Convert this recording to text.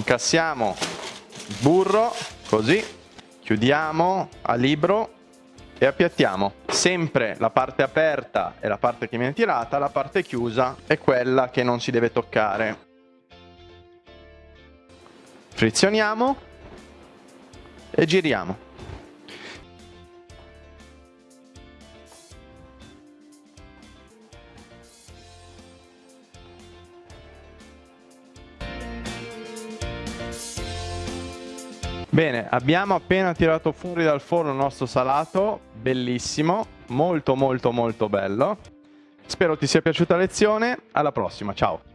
incassiamo burro, così, chiudiamo a libro e appiattiamo. Sempre la parte aperta è la parte che viene tirata, la parte chiusa è quella che non si deve toccare. Frizioniamo e giriamo. Bene, abbiamo appena tirato fuori dal forno il nostro salato, bellissimo, molto molto molto bello. Spero ti sia piaciuta la lezione, alla prossima, ciao!